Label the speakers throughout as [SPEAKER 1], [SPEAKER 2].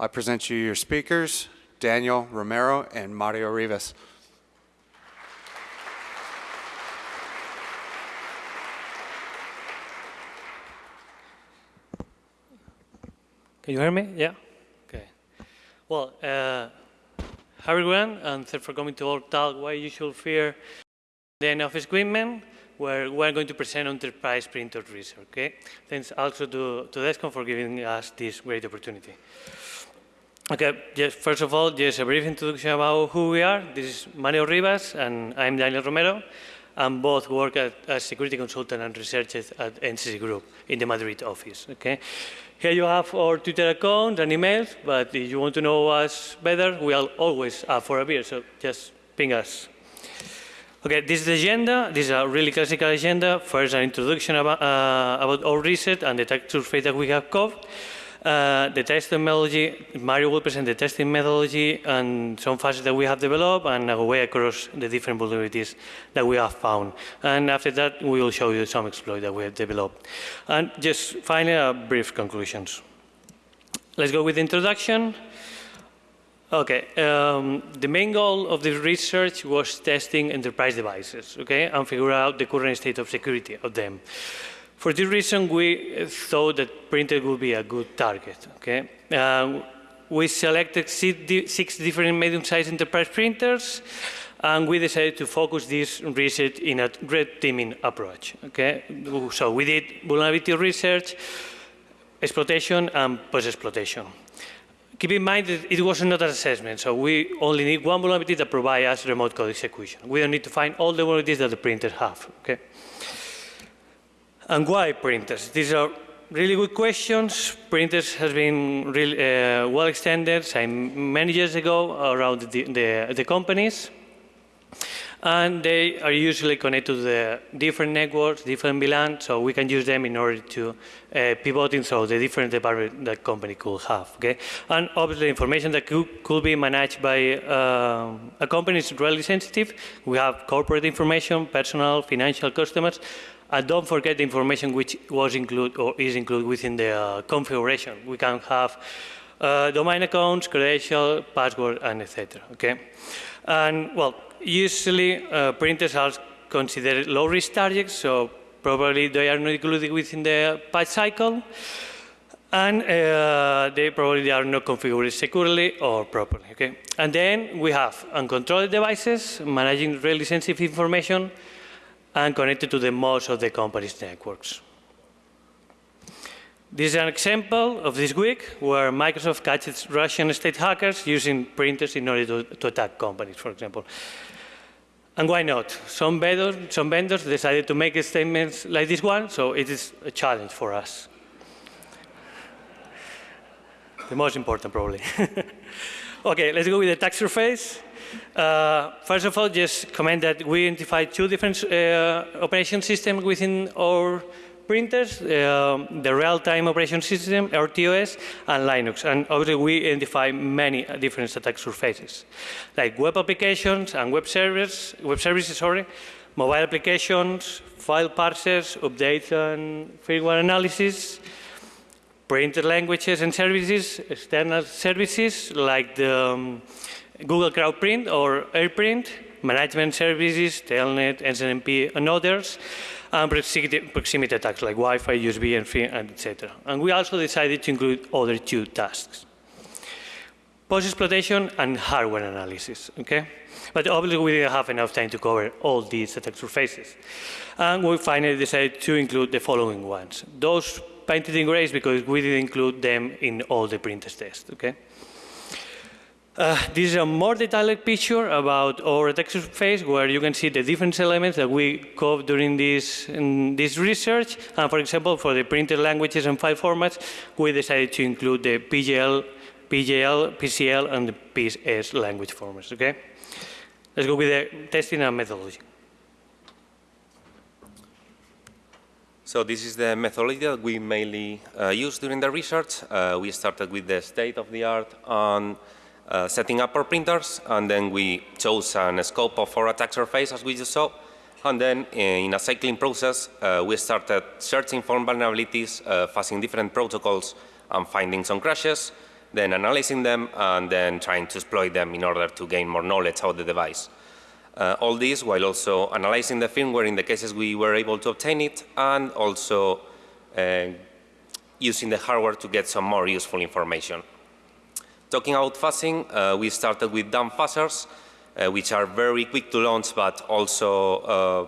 [SPEAKER 1] I present you your speakers, Daniel Romero and Mario Rivas.
[SPEAKER 2] Can you hear me? Yeah? Okay. Well, uh, hi everyone, and thanks for coming to our talk, Why You Should Fear the End of Equipment, where we're going to present enterprise printer research, okay? Thanks also to, to Descom for giving us this great opportunity. Okay, just first of all, just a brief introduction about who we are. This is Mario Rivas, and I'm Daniel Romero and both work at, as security consultant and researchers at NCC Group in the Madrid office. Okay, here you have our Twitter account and emails, but if you want to know us better, we are always up for a beer, so just ping us. Okay, this is the agenda. This is a really classical agenda. First, an introduction about, uh, about our research and the tech surface that we have covered. Uh, the testing methodology, Mario will present the testing methodology and some facets that we have developed and a way across the different vulnerabilities that we have found. And after that, we will show you some exploit that we have developed. And just finally, a brief conclusions. Let's go with the introduction. Okay, um, the main goal of the research was testing enterprise devices, okay, and figure out the current state of security of them. For this reason, we thought that printer would be a good target. Okay, uh, we selected six different medium-sized enterprise printers, and we decided to focus this research in a red teaming approach. Okay, so we did vulnerability research, exploitation, and post-exploitation. Keep in mind that it was not an assessment, so we only need one vulnerability that provides us remote code execution. We don't need to find all the vulnerabilities that the printers have. Okay. And why printers? These are really good questions. Printers has been really uh, well extended many years ago around the, the, the, companies. And they are usually connected to the different networks, different VLAN, so we can use them in order to uh, pivot into the different departments that company could have. Okay? And obviously information that could, could be managed by uh, a company is really sensitive. We have corporate information, personal, financial customers, and don't forget the information which was included or is included within the uh, configuration. We can have uh, domain accounts, credential, password, and etc. Okay, and well, usually uh, printers are considered low-risk targets, so probably they are not included within the patch cycle, and uh, they probably are not configured securely or properly. Okay, and then we have uncontrolled devices managing really sensitive information and connected to the most of the company's networks. This is an example of this week where Microsoft catches Russian state hackers using printers in order to, to attack companies, for example. And why not? Some vendors, some vendors decided to make statements like this one, so it is a challenge for us. the most important, probably. okay, let's go with the attack surface. Uh, first of all, just comment that we identified two different uh, operation systems within our printers, uh, the real-time operation system, RTOS, and Linux. And obviously, we identify many different attack surfaces, like web applications and web servers, web services, sorry, mobile applications, file parsers, updates and firmware analysis, printer languages and services, external services like the um, Google Cloud Print or AirPrint, management services, Telnet, SNMP, and others, and proximity attacks like Wi-Fi, USB, and etc. And we also decided to include other two tasks. Post-exploitation and hardware analysis, okay? But obviously we didn't have enough time to cover all these attack surfaces. And we finally decided to include the following ones. Those painted in gray because we didn't include them in all the printers tests, okay? Uh, this is a more detailed picture about our attack surface where you can see the different elements that we covered during this, this research. And for example, for the printed languages and file formats, we decided to include the PGL, PGL, PCL, and the PS language formats, okay? Let's go with the testing and methodology.
[SPEAKER 3] So this is the methodology that we mainly uh, use during the research. Uh, we started with the state of the art on uh, setting up our printers, and then we chose a scope of our attack surface as we just saw. And then uh, in a cycling process, uh, we started searching for vulnerabilities, uh, different protocols and finding some crashes. then analyzing them, and then trying to exploit them in order to gain more knowledge about the device. Uh, all this while also analyzing the firmware in the cases we were able to obtain it, and also uh, using the hardware to get some more useful information. Talking about fuzzing, uh, we started with dumb fuzzers, uh, which are very quick to launch, but also, uh,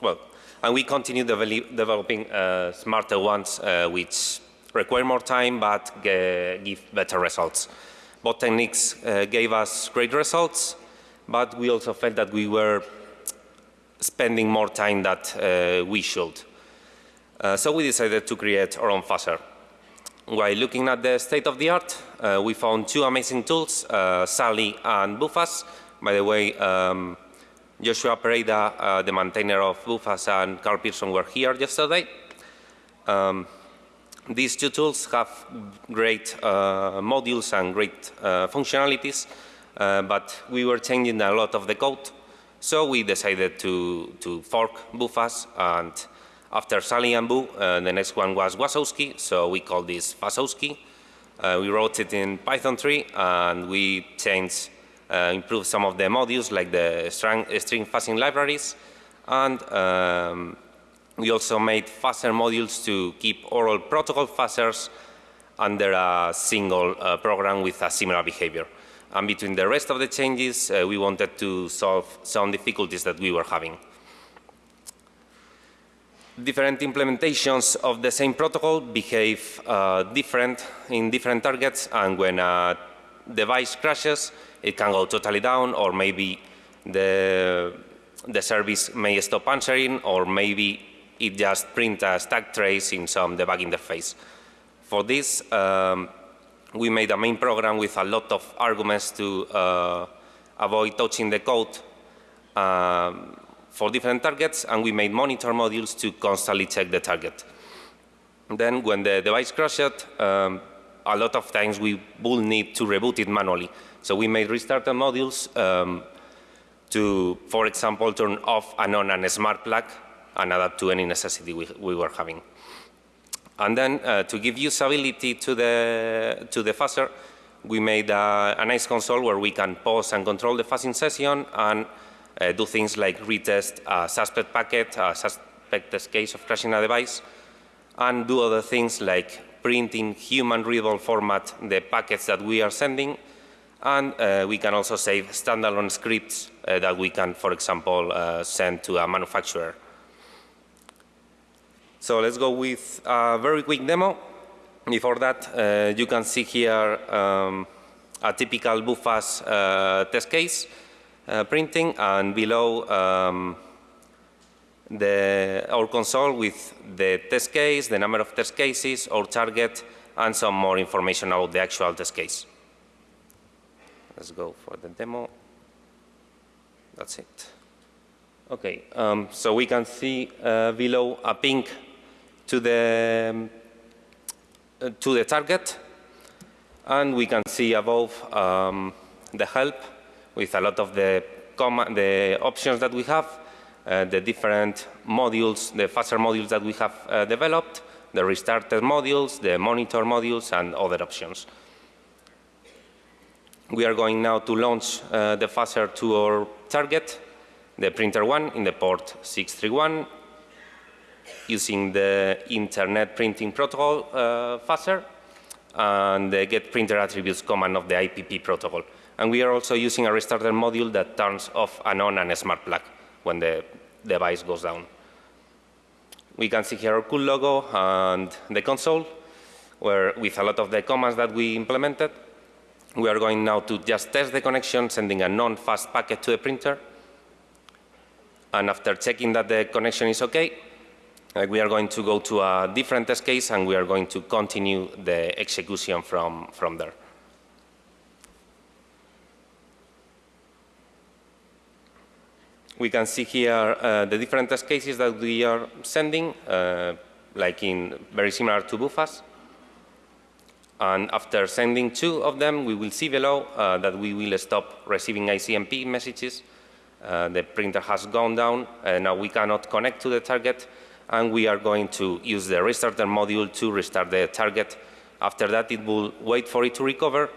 [SPEAKER 3] well, and we continue devel developing uh, smarter ones, uh, which require more time, but give better results. Both techniques uh, gave us great results, but we also felt that we were spending more time that we should. so we decided to create our own fuzzer. While looking at the state of the art, uh, we found two amazing tools, uh, Sally and Bufaz. By the way, um, Joshua Pereira, uh, the maintainer of Bufaz, and Carl Pearson were here yesterday. Um, these two tools have great uh, modules and great uh, functionalities, uh, but we were changing a lot of the code, so we decided to, to fork Bufaz and after Sally and Boo, uh, the next one was Wasowski, so we called this Wasowski. Uh, we wrote it in Python 3, and we changed, uh, improved some of the modules, like the string, string fuzzing libraries, and um, we also made fuzzer modules to keep oral protocol fuzzers under a single uh, program with a similar behavior. And between the rest of the changes, uh, we wanted to solve some difficulties that we were having different implementations of the same protocol behave uh, different in different targets and when a device crashes it can go totally down or maybe the, the service may stop answering or maybe it just print a stack trace in some debug interface. For this um, we made a main program with a lot of arguments to uh, avoid touching the code um, for different targets, and we made monitor modules to constantly check the target. Then when the device crashed, um, a lot of times we will need to reboot it manually. So we made restarter modules um, to, for example, turn off and on a smart plug and adapt to any necessity we, we were having. And then uh, to give usability to the, to the fuzzer, we made a, a nice console where we can pause and control the fuzzing session and uh, do things like retest a suspect packet, a suspect case of crashing a device, and do other things like print in human readable format the packets that we are sending, and uh, we can also save standalone scripts uh, that we can, for example, uh, send to a manufacturer. So let's go with a very quick demo. Before that, uh, you can see here um, a typical Bufaz uh, test case uh, printing and below um, the, our console with the test case, the number of test cases, our target, and some more information about the actual test case. Let's go for the demo. That's it. Okay, um, so we can see uh, below a ping to the um, uh, to the target, and we can see above um, the help with a lot of the, the options that we have, uh, the different modules, the fuzzer modules that we have uh, developed, the restarted modules, the monitor modules, and other options. We are going now to launch uh, the fuzzer to our target, the printer one in the port 631, using the internet printing protocol uh, fuzzer and the get printer attributes command of the IPP protocol. And we are also using a restarter module that turns off and on a smart plug when the device goes down. We can see here our cool logo and the console, where with a lot of the commands that we implemented, we are going now to just test the connection, sending a non-fast packet to the printer. And after checking that the connection is OK, uh, we are going to go to a different test case and we are going to continue the execution from, from there. We can see here uh, the different test cases that we are sending, uh, like in very similar to Bufaz. And after sending two of them, we will see below uh, that we will stop receiving ICMP messages. Uh, the printer has gone down, and now we cannot connect to the target, and we are going to use the restarter module to restart the target After that, it will wait for it to recover,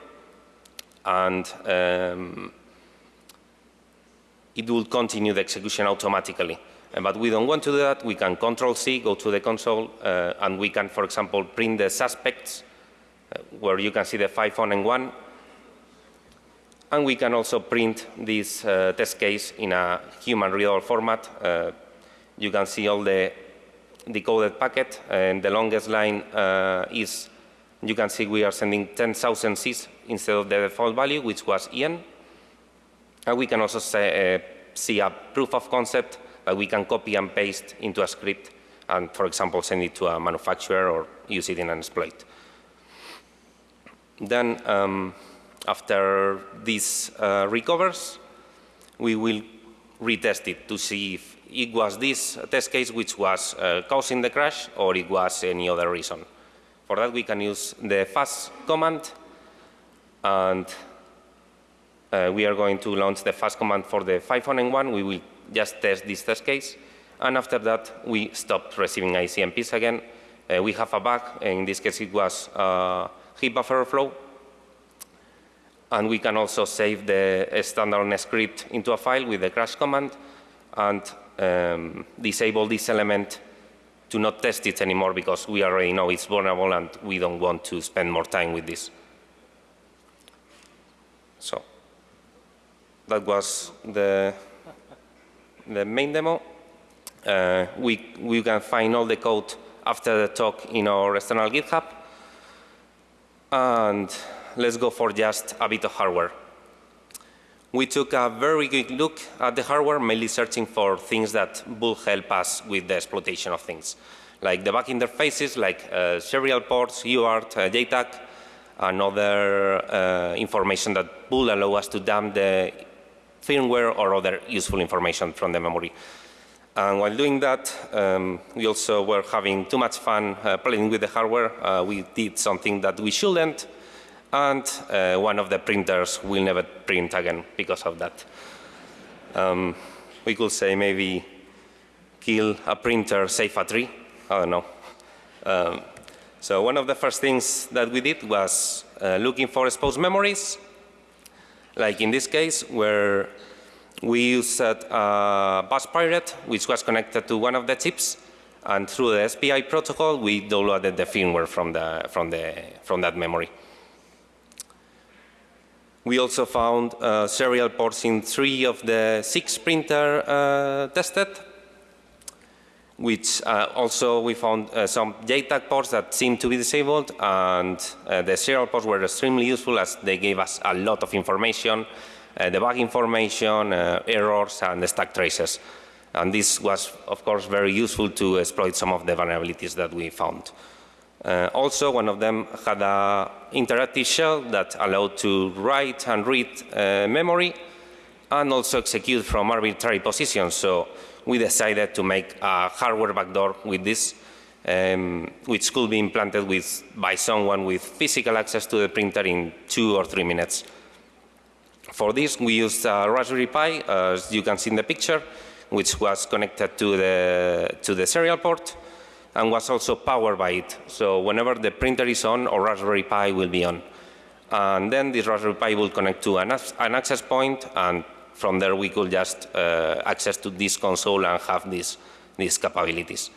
[SPEAKER 3] and um, it will continue the execution automatically. But we don't want to do that. We can Control C, go to the console, uh, and we can, for example, print the suspects, uh, where you can see the five on and one. And we can also print this uh, test case in a human readable format. Uh, you can see all the decoded packet, and the longest line uh, is, you can see we are sending 10,000 Cs instead of the default value, which was EN. And we can also say, uh, see a proof of concept that we can copy and paste into a script and, for example, send it to a manufacturer or use it in an exploit. Then, um, after this uh, recovers, we will retest it to see if it was this test case which was uh, causing the crash or it was any other reason. For that, we can use the fast command and uh, we are going to launch the fast command for the 501. We will just test this test case. And after that, we stop receiving ICMPs again. Uh, we have a bug. In this case, it was uh, heap buffer overflow. And we can also save the standard script into a file with the crash command and um, disable this element to not test it anymore because we already know it's vulnerable and we don't want to spend more time with this. So that was the, the main demo. Uh, we, we can find all the code after the talk in our external GitHub. And let's go for just a bit of hardware. We took a very good look at the hardware, mainly searching for things that will help us with the exploitation of things, like the back interfaces, like uh, serial ports, UART, uh, JTAG, and other uh, information that will allow us to dump the firmware or other useful information from the memory. And while doing that, um, we also were having too much fun uh, playing with the hardware. Uh, we did something that we shouldn't, and uh, one of the printers will never print again because of that. Um, we could say maybe kill a printer, save a tree. I don't know. Um, so one of the first things that we did was uh, looking for exposed memories, like in this case where we used a bus pirate which was connected to one of the chips and through the SPI protocol we downloaded the firmware from, the, from, the, from that memory. We also found uh, serial ports in three of the six printer uh, tested, which uh, also we found uh, some JTAG ports that seemed to be disabled, and uh, the serial ports were extremely useful as they gave us a lot of information, uh, the bug information, errors, and the stack traces. And this was, of course, very useful to exploit some of the vulnerabilities that we found. Uh, also, one of them had an interactive shell that allowed to write and read uh, memory and also execute from arbitrary positions. So we decided to make a hardware backdoor with this, um, which could be implanted with, by someone with physical access to the printer in two or three minutes. For this, we used a Raspberry Pi, as you can see in the picture, which was connected to the, to the serial port and was also powered by it. So whenever the printer is on, or Raspberry Pi will be on. And then this Raspberry Pi will connect to an, an access point, and from there we could just uh, access to this console and have these, these capabilities.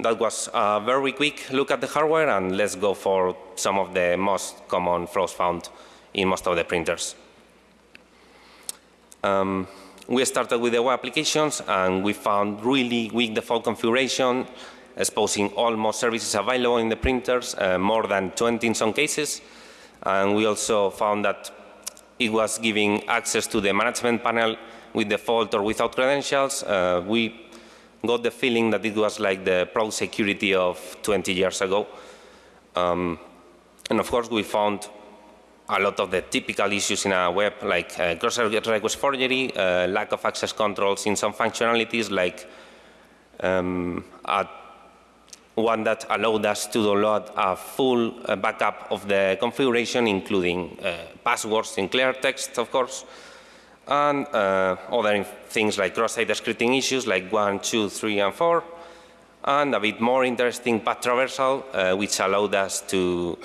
[SPEAKER 3] That was a very quick look at the hardware, and let's go for some of the most common flaws found in most of the printers. Um, we started with the web applications and we found really weak default configuration, exposing almost services available in the printers, uh, more than 20 in some cases. And we also found that it was giving access to the management panel with default or without credentials. Uh, we got the feeling that it was like the pro security of 20 years ago. Um, and of course, we found a lot of the typical issues in a web, like uh, cross-request forgery, uh, lack of access controls in some functionalities, like um, one that allowed us to download a full uh, backup of the configuration, including uh, passwords in clear text, of course, and uh, other things like cross-site scripting issues like 1, 2, 3, and 4, and a bit more interesting path traversal, uh, which allowed us to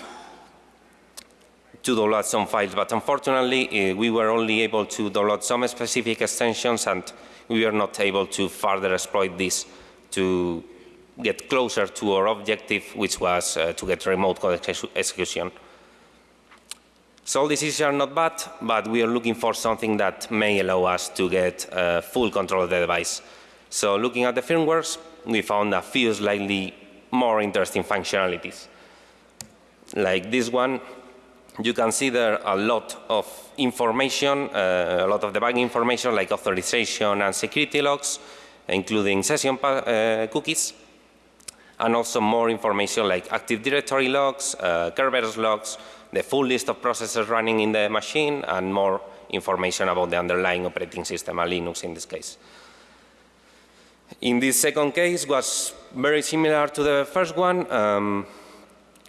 [SPEAKER 3] to download some files, but unfortunately uh, we were only able to download some specific extensions and we were not able to further exploit this to get closer to our objective, which was uh, to get remote code execu- execution. So all these issues are not bad, but we are looking for something that may allow us to get uh, full control of the device. So looking at the firmwares, we found a few slightly more interesting functionalities. Like this one, you can see there a lot of information, uh, a lot of debugging information like authorization and security logs, including session uh, cookies, and also more information like Active Directory logs, uh, Kerberos logs, the full list of processes running in the machine, and more information about the underlying operating system, a Linux in this case. In this second case was very similar to the first one, um,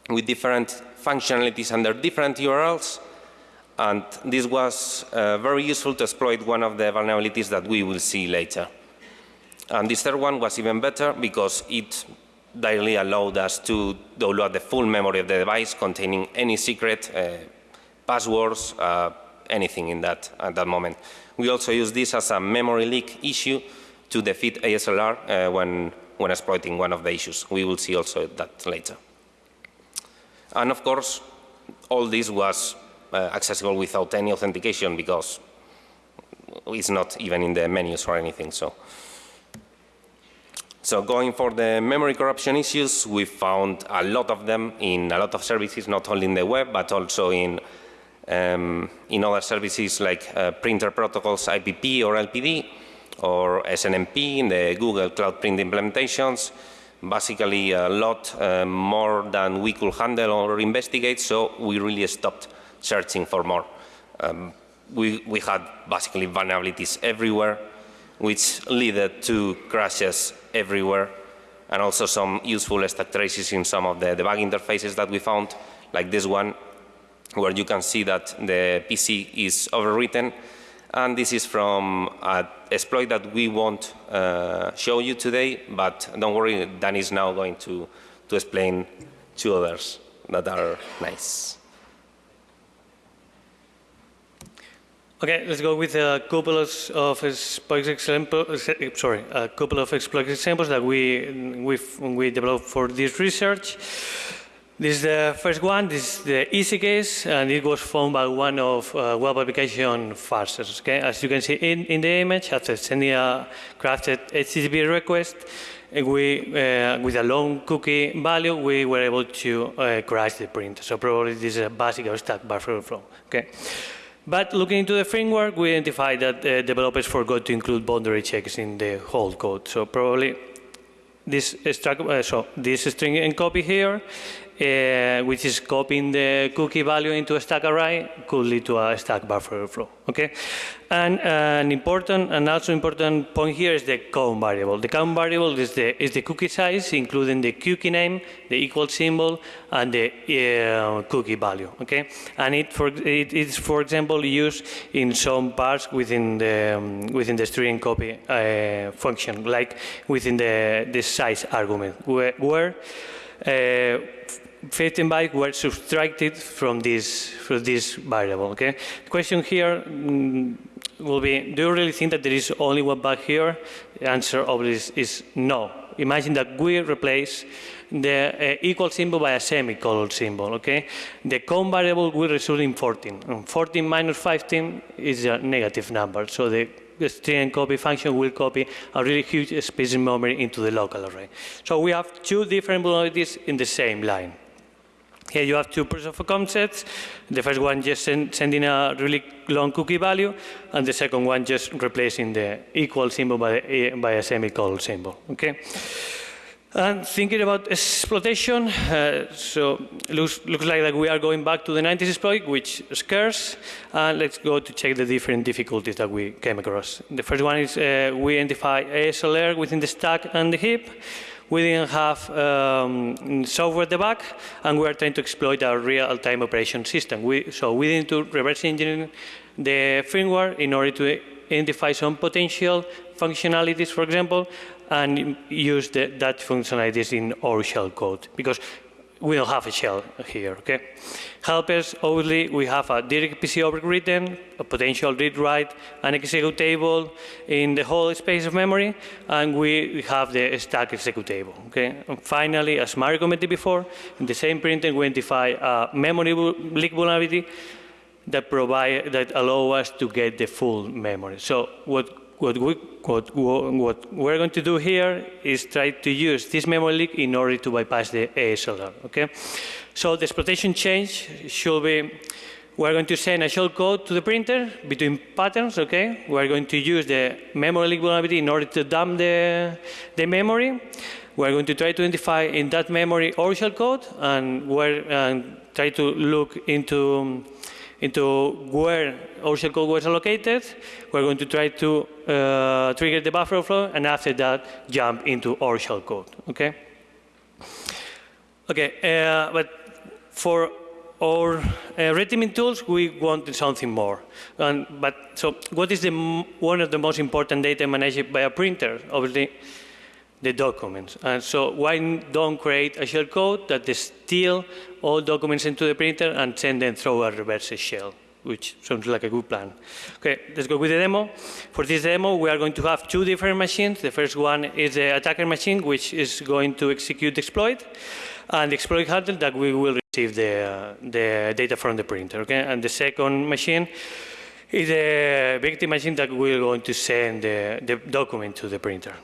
[SPEAKER 3] with different functionalities under different URLs. And this was uh, very useful to exploit one of the vulnerabilities that we will see later. And this third one was even better because it directly allowed us to download the full memory of the device containing any secret, uh, passwords, uh, anything in that at that moment. We also use this as a memory leak issue to defeat ASLR uh, when, when exploiting one of the issues. We will see also that later. And of course, all this was uh, accessible without any authentication because it's not even in the menus or anything. So, so going for the memory corruption issues, we found a lot of them in a lot of services, not only in the web, but also in, um, in other services like uh, printer protocols, IPP or LPD, or SNMP in the Google Cloud Print implementations, basically a lot uh, more than we could handle or investigate, so we really stopped searching for more. Um, we, we had basically vulnerabilities everywhere, which led to crashes everywhere, and also some useful stack traces in some of the debug interfaces that we found, like this one, where you can see that the PC is overwritten, and this is from an exploit that we won't uh, show you today, but don't worry, Dan is now going to, to explain two others that are nice.
[SPEAKER 2] Okay, let's go with a couple of, examples. Sorry, a couple of exploit examples that we we we developed for this research. This is the first one. This is the easy case, and it was found by one of uh, web application parsers. Okay, as you can see in, in the image, after sending a crafted HTTP request, uh, we uh, with a long cookie value, we were able to uh, crash the print. So probably this is a basic stack buffer flow. Okay. But looking into the framework, we identified that uh, developers forgot to include boundary checks in the whole code. So probably this, uh, so this string and copy here, uh, which is copying the cookie value into a stack array, could lead to a stack buffer flow. Okay, and uh, an important and also important point here is the count variable. The count variable is the is the cookie size, including the cookie name, the equal symbol, and the uh, cookie value. Okay, and it for it is for example used in some parts within the um, within the string copy uh, function, like within the the size argument, where, where uh, 15 bytes were subtracted from this from this variable. Okay. The question here mm, will be: Do you really think that there is only one bug here? The answer obviously is, no. Imagine that we replace the uh, equal symbol by a semicolon symbol. Okay. The count variable will result in 14. And 14 minus 15 is a negative number. So the string copy function will copy a really huge space in memory into the local array. So we have two different vulnerabilities in the same line. Here you have two proof of concepts. The first one just send, sending a really long cookie value, and the second one just replacing the equal symbol by, eh, by a semicolon symbol. Okay. And thinking about exploitation, uh, so looks looks like that we are going back to the 90s exploit, which scarce. And let's go to check the different difficulties that we came across. The first one is uh, we identify ASLR within the stack and the heap. We didn't have um, software debug, and we are trying to exploit our real-time operation system. We, so we need to reverse engineer the firmware in order to identify some potential functionalities, for example, and use the, that functionalities in our shell code because we don't have a shell here, okay? Helpers, obviously, we have a direct PC object written, a potential read-write, an executable in the whole space of memory, and we have the stack executable, okay? And finally, as Mario commented before, in the same printer, we identify a memory leak vulnerability that provide, that allow us to get the full memory. So what what, we, what, what we're going to do here is try to use this memory leak in order to bypass the ASLR, okay? So the exploitation change should be, we're going to send a shell code to the printer between patterns, okay? We're going to use the memory leak vulnerability in order to dump the, the memory. We're going to try to identify in that memory shell code and, we're, and try to look into into where shell code was allocated. We're going to try to uh, trigger the buffer overflow, and after that, jump into our shell code. Okay. Okay, uh, but for our uh, red teaming tools, we wanted something more. And, but so, what is the one of the most important data managed by a printer? Obviously, the documents. And so why don't create a shell code that steal all documents into the printer and send them through a reverse shell, which sounds like a good plan. Okay, let's go with the demo. For this demo, we are going to have two different machines. The first one is the attacker machine, which is going to execute the exploit, and the exploit handle that we will receive the, uh, the data from the printer. Okay, and the second machine is the victim machine that we're going to send the, the document to the printer.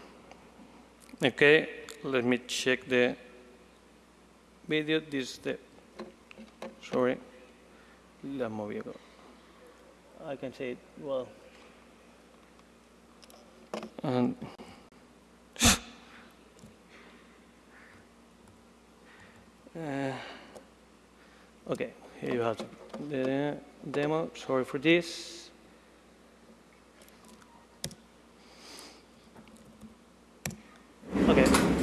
[SPEAKER 2] Okay, let me check the video. This is the, sorry, la moví. I can say it well. And uh, okay, here you have the demo. Sorry for this. Okay, uh,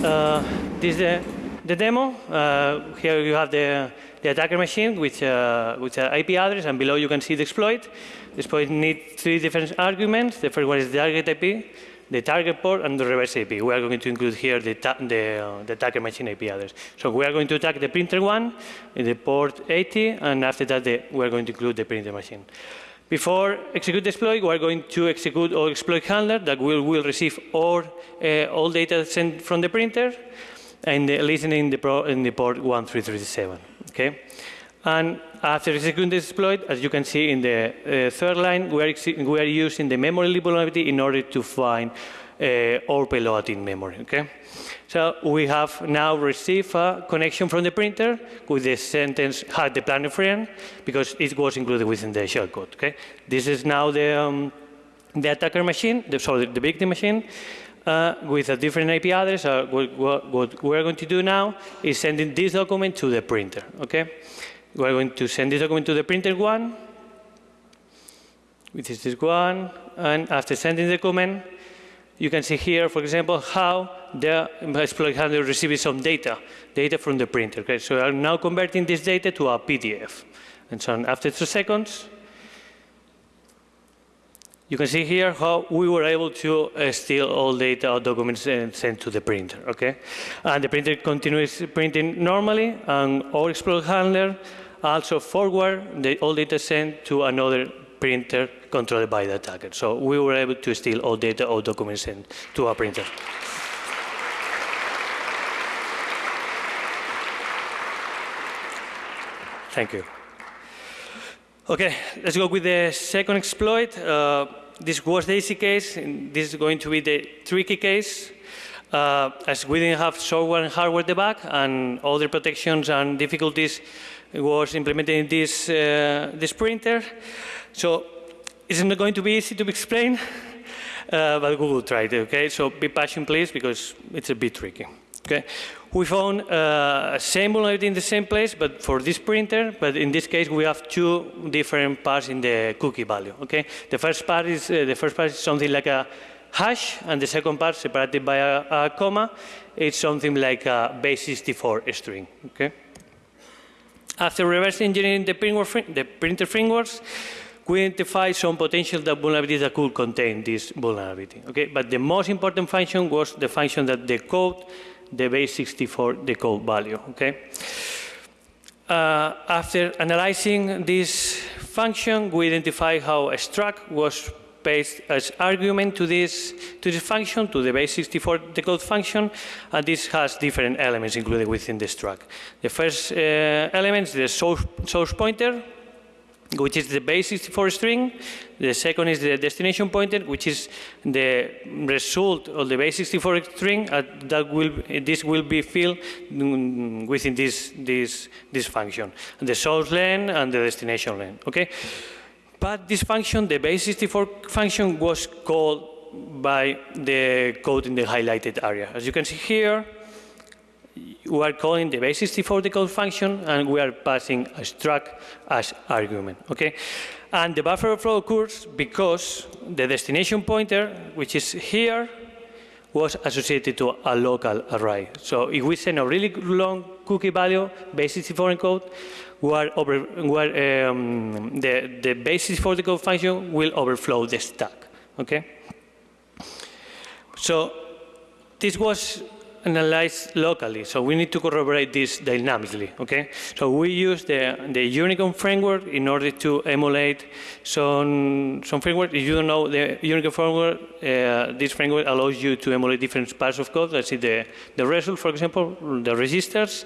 [SPEAKER 2] this is the, the demo. Uh, here you have the, the attacker machine with, uh, with an IP address, and below you can see the exploit. The exploit needs three different arguments. The first one is the target IP, the target port, and the reverse IP. We are going to include here the, the, uh, the attacker machine IP address. So we are going to attack the printer one, the port 80, and after that the, we are going to include the printer machine. Before execute the exploit, we are going to execute our exploit handler that will, will receive all, uh, all data sent from the printer and uh, listen in the, pro, in the port 1337. Okay? And after executing the exploit, as you can see in the uh, third line, we are, we are using the memory vulnerability in order to find uh, our payload in memory. Okay? So we have now received a connection from the printer with the sentence had the planner friend because it was included within the shellcode. Okay, this is now the um, the attacker machine, the, sorry, the victim machine. Uh, with a different IP address, uh, what, what, what, we're going to do now is sending this document to the printer, okay? We're going to send this document to the printer one, which is this one, and after sending the document, you can see here, for example, how the exploit handler receives some data, data from the printer. Okay? So I'm now converting this data to a PDF. And so after two seconds, you can see here how we were able to uh, steal all data or documents and send to the printer, okay? And the printer continues printing normally, and our exploit handler also forward the all data sent to another printer controlled by the attacker. So we were able to steal all data or documents sent to our printer. Thank you. Okay, let's go with the second exploit. Uh, this was the easy case. This is going to be the tricky case. Uh, as we didn't have software and hardware debug and other protections and difficulties was implemented in this, uh, this printer. So it's not going to be easy to explain, uh, but will try it, okay? So be patient, please, because it's a bit tricky, okay? We found uh, same vulnerability in the same place, but for this printer, but in this case, we have two different parts in the cookie value, okay? The first part is, uh, the first part is something like a hash, and the second part, separated by a, a comma, it's something like a base 64 string, okay? After reverse engineering the, the printer frameworks, we identified some potential that vulnerabilities that could contain this vulnerability. Okay, but the most important function was the function that decode the base 64 decode value. Okay. Uh, after analyzing this function, we identify how a struct was passed as argument to this, to this function, to the base64 decode function, and this has different elements included within the struct. The first uh, element is the source, source pointer, which is the base64 string. The second is the destination pointer, which is the result of the base64 string. Uh, that will this will be filled mm, within this this this function, the source len and the destination len. Okay, but this function, the base64 function, was called by the code in the highlighted area. As you can see here, we are calling the base64 decode function and we are passing a struct as argument, okay? And the buffer overflow occurs because the destination pointer, which is here, was associated to a local array. So if we send a really long cookie value, base64 encode, where, over, where um, the, the base64 code function will overflow the stack, okay? So this was analyzed locally, so we need to corroborate this dynamically, okay? So we use the, the Unicorn framework in order to emulate some, some framework. If you don't know the Unicorn framework, uh, this framework allows you to emulate different parts of code. Let's see the, the result, for example, the registers.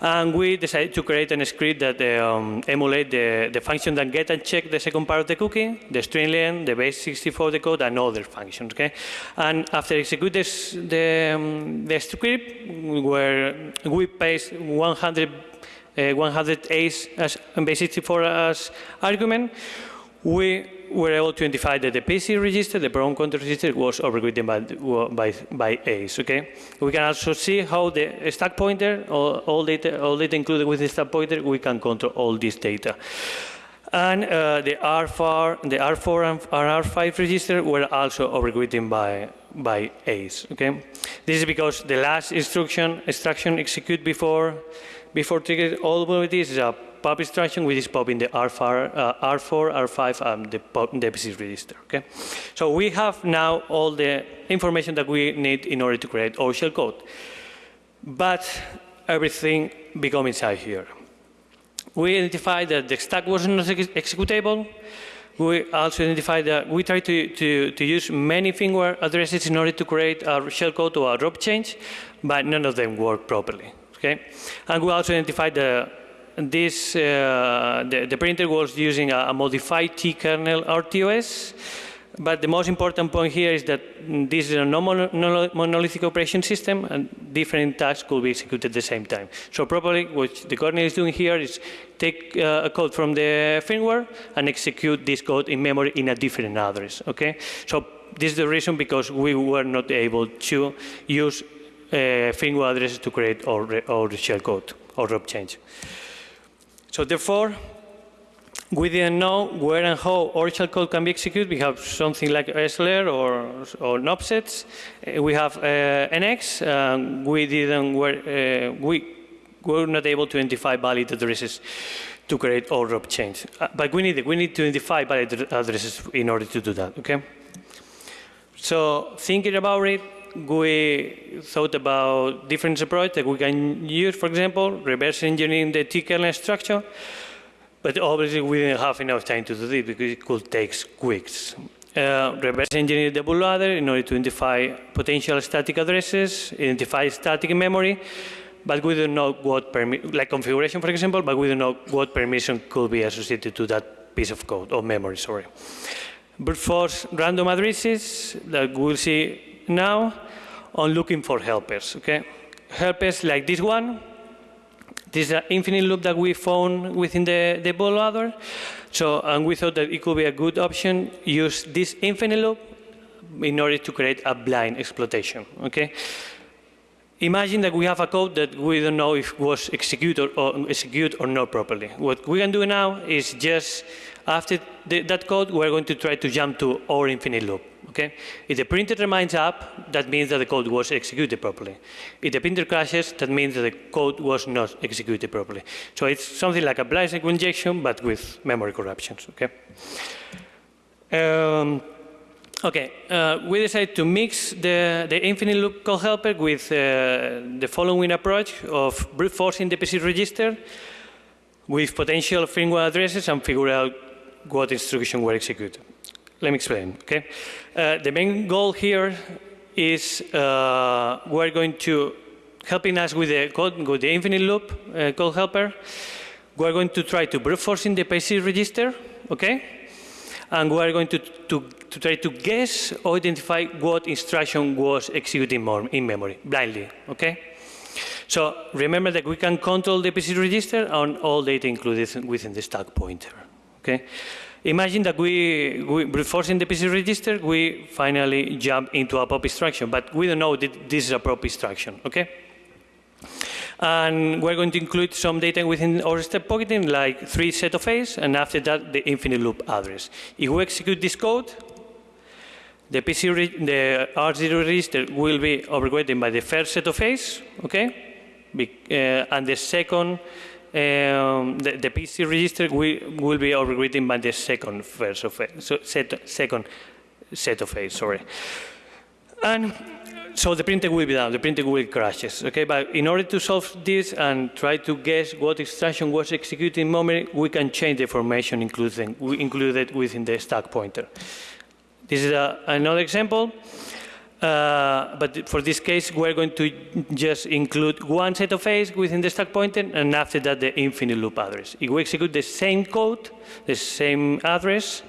[SPEAKER 2] And we decided to create a script that um, emulate the, the function that get and check the second part of the cookie, the string len, the base64 decode, and other functions, okay? And after execute this, the, um, the script, where we paste 100, uh, 100 A's as base64 as argument, we were able to identify that the PC register, the program counter register, was overwritten by, by, by A's, okay? We can also see how the stack pointer, all, all, data, all data included with the stack pointer, we can control all this data. And uh, the R4, the R4 and R5 register were also overwritten by, by A's, okay? This is because the last instruction, instruction execute before, before trigger all vulnerabilities is a pop instruction, which is popping the R4, uh, R4 R5, and the, pop, the PC register. Okay, so we have now all the information that we need in order to create our shell code, but everything become inside here. We identified that the stack was not ex executable. We also identified that we tried to, to, to use many firmware addresses in order to create a shellcode or a drop change, but none of them worked properly. Okay, and we also identified the this, uh, the, the, printer was using a, a modified T-kernel RTOS, but the most important point here is that this is a non-monolithic operation system and different tasks could be executed at the same time. So probably what the kernel is doing here is take uh, a code from the firmware and execute this code in memory in a different address, okay? So this is the reason because we were not able to use uh, firmware addresses to create our, our shell code or drop change. So therefore, we didn't know where and how shell code can be executed. We have something like SLR or, or offsets. Uh, we have uh, NX. Um, we didn't, were, uh, we were not able to identify valid addresses to create our drop change. Uh, but we need, we need to identify valid addresses in order to do that, okay? So thinking about it, we thought about different approaches that we can use, for example, reverse engineering the T-kernel structure, but obviously we didn't have enough time to do this because it could take weeks. Uh, reverse engineer the bootloader in order to identify potential static addresses, identify static memory, but we don't know what, like configuration, for example, but we don't know what permission could be associated to that piece of code, or memory, sorry. Brute force random addresses that we'll see now on looking for helpers, okay? Helpers like this one. This is an infinite loop that we found within the, the bootloader. So, and we thought that it could be a good option, use this infinite loop in order to create a blind exploitation, okay? Imagine that we have a code that we don't know if was executed or, or execute or not properly. What we can do now is just after the, that code, we're going to try to jump to our infinite loop. Okay? If the printer remains up, that means that the code was executed properly. If the printer crashes, that means that the code was not executed properly. So it's something like a blind SQL injection, but with memory corruptions. Okay? Um, okay, uh, we decided to mix the, the infinite loop call helper with uh, the following approach of brute forcing the PC register with potential firmware addresses and figure out what instruction were executed. Let me explain, okay? Uh, the main goal here is uh, we're going to, helping us with the code, with the infinite loop uh, call helper, we're going to try to brute force in the PC register, okay? And we're going to, to, to try to guess or identify what instruction was executed in, in memory, blindly, okay? So remember that we can control the PC register on all data included within the stack pointer, okay? Imagine that we, we brute forcing the PC register, we finally jump into a pop instruction, but we don't know that this is a pop instruction, okay? And we're going to include some data within our step pocketing, like three set of A's, and after that, the infinite loop address. If we execute this code, the PC, the R0 register will be overwritten by the first set of A's, okay? Be- uh, and the second, um, the, the PC register will, will be overwritten by the second first of A, so set, second set of A's, sorry. And so the printer will be down, the printer will crashes, okay? But in order to solve this and try to guess what instruction was executed in memory, we can change the information included, included within the stack pointer. This is a, another example, uh, but for this case, we're going to just include one set of A's within the stack pointer, and after that, the infinite loop address. If we execute the same code, the same address,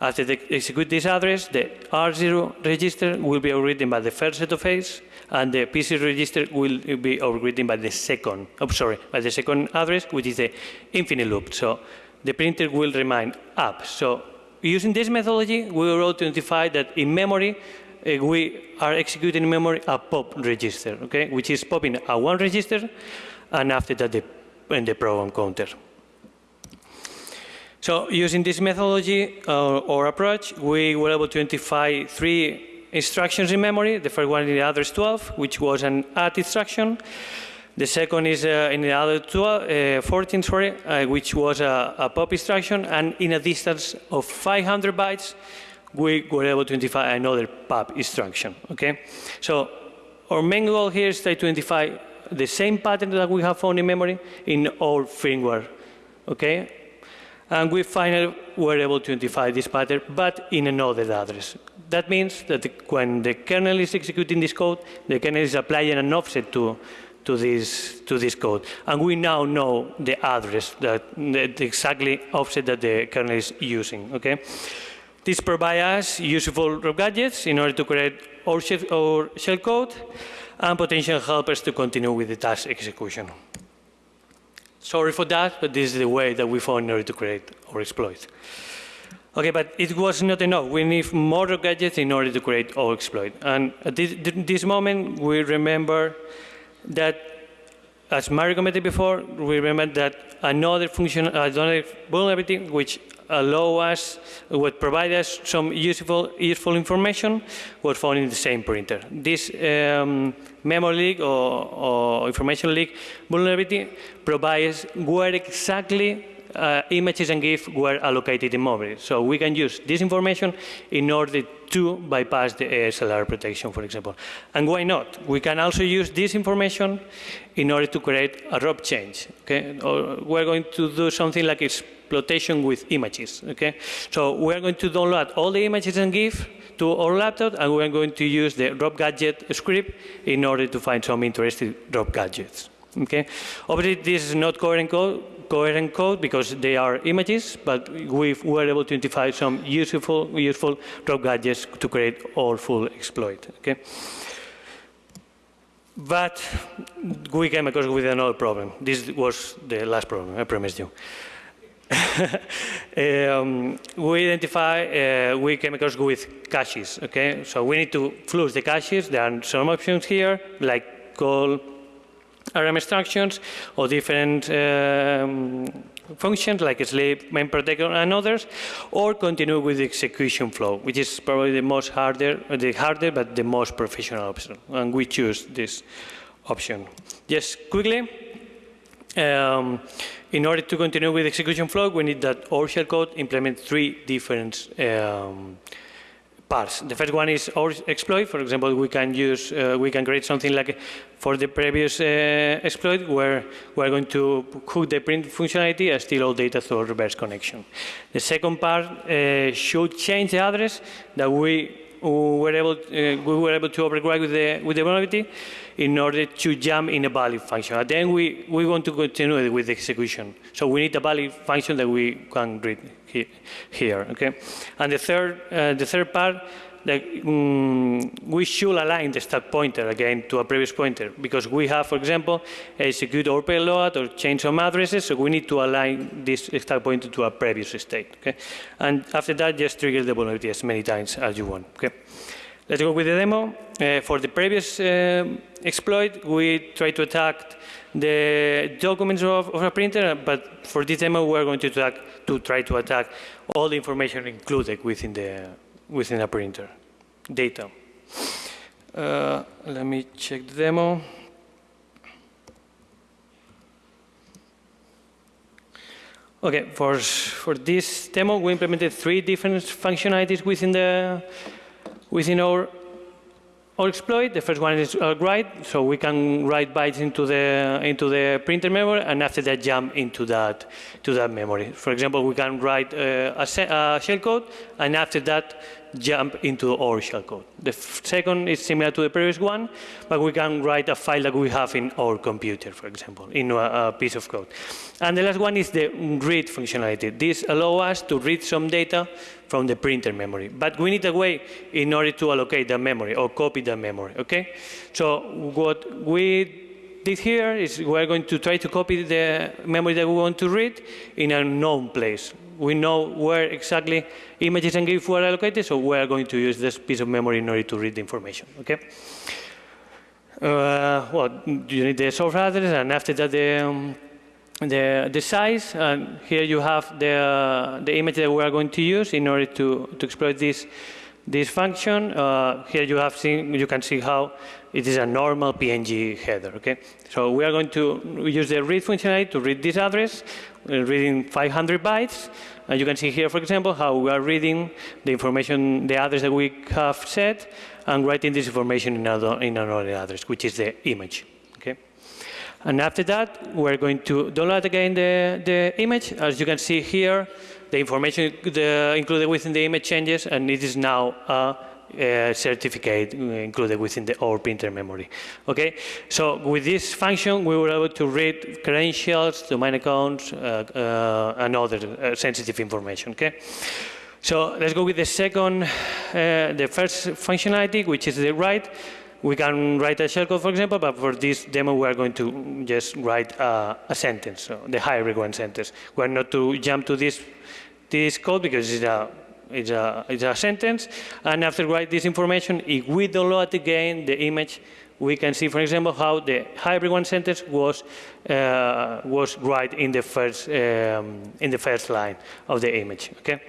[SPEAKER 2] after they execute this address, the R0 register will be overwritten by the first set of A's, and the PC register will be overwritten by the second, oh, sorry, by the second address, which is the infinite loop. So the printer will remain up. So using this methodology, we were able to identify that in memory, we are executing in memory a pop register, okay, which is popping a one register, and after that, the, and the program counter. So using this methodology uh, or approach, we were able to identify three instructions in memory. The first one in the address 12, which was an add instruction. The second is uh, in the other 12, uh, 14, sorry, uh, which was a, a pop instruction. And in a distance of 500 bytes, we were able to identify another pop instruction, okay? So our main goal here is to identify the same pattern that we have found in memory in all firmware, okay? And we finally were able to identify this pattern, but in another address. That means that the, when the kernel is executing this code, the kernel is applying an offset to, to, this, to this code. And we now know the address, that, the exactly offset that the kernel is using, okay? This provides us useful rope gadgets in order to create our shell, our shell code and potential helpers to continue with the task execution. Sorry for that, but this is the way that we found in order to create our exploit. Okay, but it was not enough. We need more gadgets in order to create our exploit. And at this, this moment, we remember that, as Mario commented before, we remember that another function, another vulnerability, which allow us, would provide us some useful, useful information, was found in the same printer. This um, memory leak or, or information leak vulnerability provides where exactly uh, images and GIF were allocated in memory. So we can use this information in order to bypass the ASLR protection, for example. And why not? We can also use this information in order to create a ROP change. Okay? Or we're going to do something like exploitation with images. Okay? So we're going to download all the images and GIF to our laptop, and we're going to use the ROP gadget script in order to find some interesting ROP gadgets. Okay? Obviously, this is not coherent code, coherent code because they are images, but we were able to identify some useful, useful drop gadgets to create our full exploit. Okay? But we came across with another problem. This was the last problem, I promised you. um, we identify, uh, we came across with caches, okay? So we need to flush the caches. There are some options here, like call RM instructions or different um, functions like sleep, main protector, and others, or continue with the execution flow, which is probably the most harder, the harder but the most professional option. And we choose this option. Just quickly, um, in order to continue with execution flow, we need that our shellcode implement three different um, parts. The first one is our exploit. For example, we can use, uh, we can create something like for the previous uh, exploit where we're going to hook the print functionality and steal all data through a reverse connection. The second part uh, should change the address that we were able, uh, we were able to override with the, with the vulnerability in order to jump in a valid function. And then we, we want to continue with the execution. So we need a valid function that we can read he, here, okay? And the third, uh, the third part, like, um, we should align the stack pointer again to a previous pointer because we have, for example, a execute or payload or change some addresses, so we need to align this stack pointer to a previous state, okay? And after that, just trigger the vulnerability as many times as you want, okay? Let's go with the demo. Uh, for the previous uh, exploit, we try to attack the documents of, of, a printer, but for this demo, we're going to, attack, to try to attack all the information included within, the, within a printer, data. Uh, let me check the demo. Okay, for, for this demo, we implemented three different functionalities within the within our, our exploit. The first one is uh, write, so we can write bytes into the into the printer memory, and after that jump into that to that memory. For example, we can write uh, a, a shellcode, and after that jump into our shellcode. The second is similar to the previous one, but we can write a file that we have in our computer, for example, in a, a piece of code. And the last one is the read functionality. This allows us to read some data from the printer memory. But we need a way in order to allocate the memory or copy the memory, okay? So what we did here is we're going to try to copy the memory that we want to read in a known place. We know where exactly images and GIF were allocated, so we're going to use this piece of memory in order to read the information, okay? Uh, well, you need the source address, and after that, the, um, the, the size, and here you have the, uh, the image that we are going to use in order to, to exploit this, this function. Uh, here you have seen, you can see how it is a normal PNG header, okay? So we are going to use the read functionality to read this address, Uh, reading 500 bytes, and you can see here, for example, how we are reading the information, the address that we have set, and writing this information in another, in another address, which is the image, okay? And after that, we're going to download again the, the image. As you can see here, the information the, included within the image changes, and it is now a, a certificate included within the our printer memory. Okay, so with this function, we were able to read credentials, domain accounts, uh, uh, and other uh, sensitive information. Okay. So let's go with the second, uh, the first functionality, which is the write. We can write a shellcode, for example, but for this demo, we are going to just write a, a sentence, so the high requirement sentence. We're not to jump to this, this code because it's a, it's, a, it's a sentence. And after write this information, if we download again the image, we can see, for example, how the hybrid one sentence was uh, was right in the first um, in the first line of the image. Okay.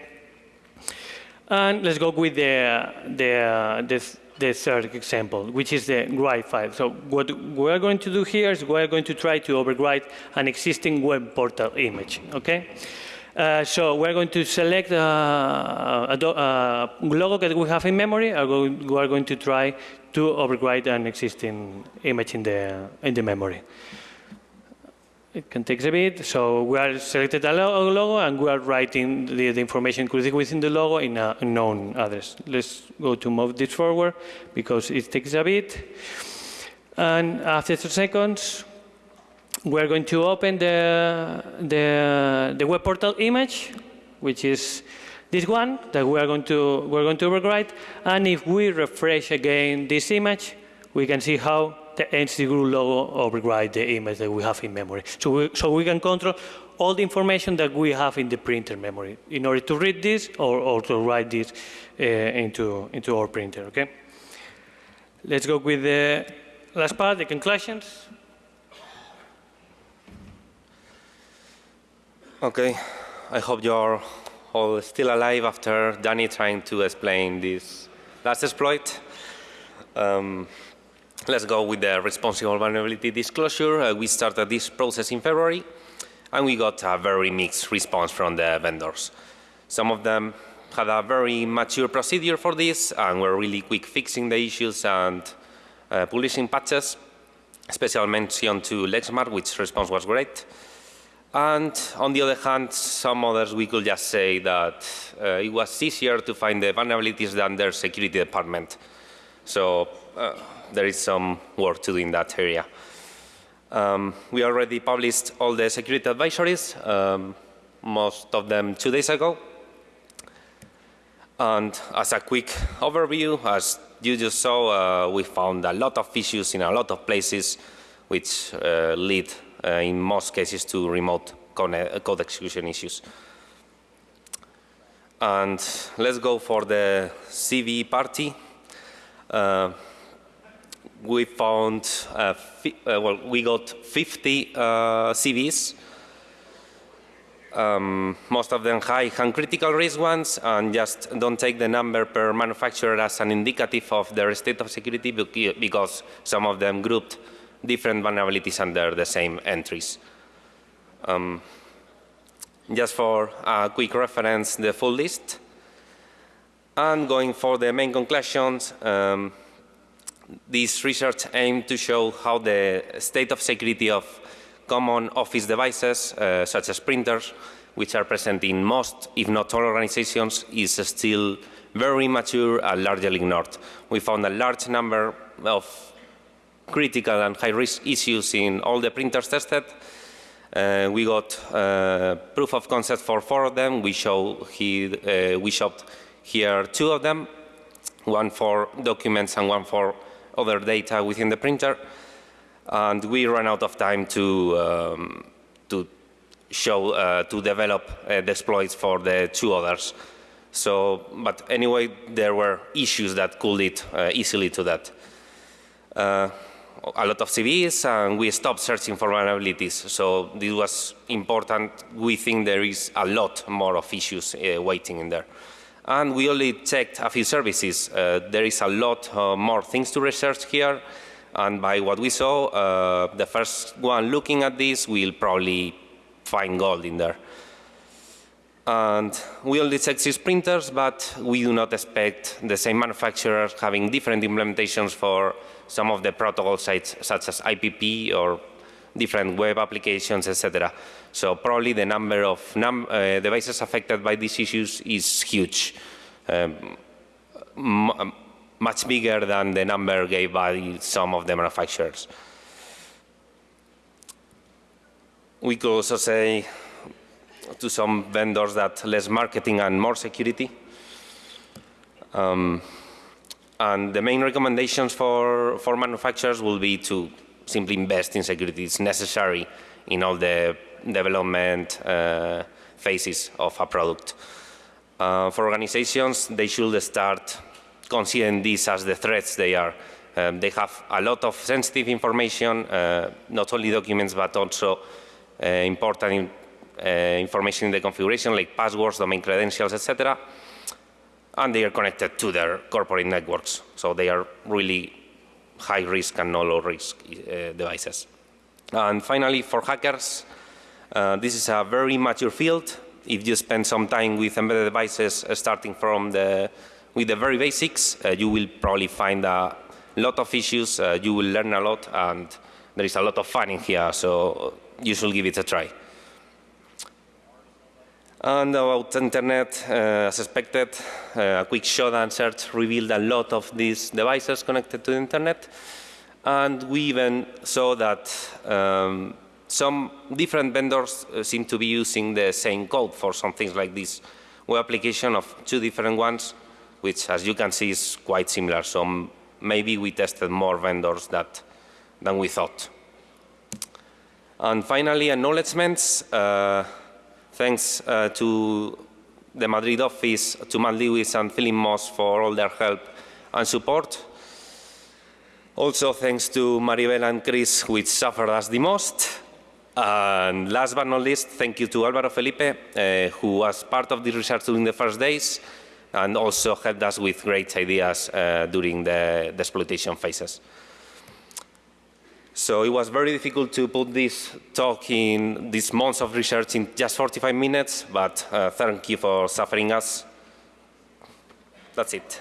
[SPEAKER 2] And let's go with the the the the third example, which is the write file. So what we're going to do here is we're going to try to overwrite an existing web portal image, okay? Uh, so we're going to select uh, a, a, logo that we have in memory, we are going to try to overwrite an existing image in the, in the memory. It can take a bit. So we are selected a logo and we are writing the, the information included within the logo in a known address. Let's go to move this forward because it takes a bit. And after two seconds, we're going to open the, the, the web portal image, which is this one that we are going to we're going to overwrite. And if we refresh again this image, we can see how the entity group logo override the image that we have in memory. So we, so we can control all the information that we have in the printer memory in order to read this or, or to write this uh, into, into our printer, okay? Let's go with the last part, the conclusions.
[SPEAKER 3] Okay, I hope you're all still alive after Danny trying to explain this last exploit. Um, let's go with the responsible vulnerability disclosure. Uh, we started this process in February, and we got a very mixed response from the vendors. Some of them had a very mature procedure for this and were really quick fixing the issues and uh, publishing patches. Special mention to Lexmark, which response was great. And on the other hand, some others we could just say that uh, it was easier to find the vulnerabilities than their security department. So uh, there is some work to do in that area. Um, we already published all the security advisories, um, most of them two days ago. And as a quick overview, as you just saw, uh, we found a lot of issues in a lot of places, which uh, lead in most cases to remote code execution issues. And let's go for the CVE party. Uh, we found, uh, uh, well, we got 50 CVEs um, most of them high and critical risk ones, and just don't take the number per manufacturer as an indicative of their state of security because some of them grouped different vulnerabilities under the same entries. Um, just for a quick reference, the full list. And going for the main conclusions, um, this research aimed to show how the state of security of common office devices, uh, such as printers, which are present in most, if not all organizations, is still very mature and largely ignored. We found a large number of critical and high-risk issues in all the printers tested. Uh, we got uh, proof of concept for four of them. We, show he, uh, we showed here two of them, one for documents and one for other data within the printer and we ran out of time to um, to show uh, to develop uh, the exploits for the two others. So, but anyway, there were issues that could lead uh, easily to that. A lot of CVEs, and we stopped searching for vulnerabilities. So this was important. We think there is a lot more of issues uh, waiting in there. And we only checked a few services. Uh, there is a lot uh, more things to research here. And by what we saw, uh, the first one looking at this will probably find gold in there. And we only six printers, but we do not expect the same manufacturers having different implementations for some of the protocol sites, such as IPP or different web applications, etc. So probably the number of num uh, devices affected by these issues is huge. Um, much bigger than the number gave by some of the manufacturers. We could also say to some vendors that less marketing and more security. Um, and the main recommendations for, for manufacturers will be to simply invest in security. It's necessary in all the development uh, phases of a product. Uh, for organizations, they should start considering these as the threats they are. Um, they have a lot of sensitive information, uh, not only documents, but also uh, important information in the configuration, like passwords, domain credentials, etc. And they are connected to their corporate networks. So they are really high risk and no low risk uh, devices. And finally, for hackers, uh, this is a very mature field. If you spend some time with embedded devices, uh, starting from the with the very basics, uh, you will probably find a lot of issues, uh, you will learn a lot, and there is a lot of fun in here, so you should give it a try. And about internet, uh, as expected, uh, a quick showdown search revealed a lot of these devices connected to the internet. And we even saw that um, some different vendors uh, seem to be using the same code for some things like this web application of two different ones which as you can see is quite similar. So maybe we tested more vendors that, than we thought. And finally, acknowledgements. Uh, thanks uh, to the Madrid office, to Matt Lewis and Philip Moss for all their help and support. Also thanks to Maribel and Chris, which suffered us the most. And last but not least, thank you to Álvaro Felipe, uh, who was part of the research during the first days and also helped us with great ideas uh, during the, the, exploitation phases. So it was very difficult to put this talk in these months of research in just 45 minutes, but uh, thank you for suffering us. That's it.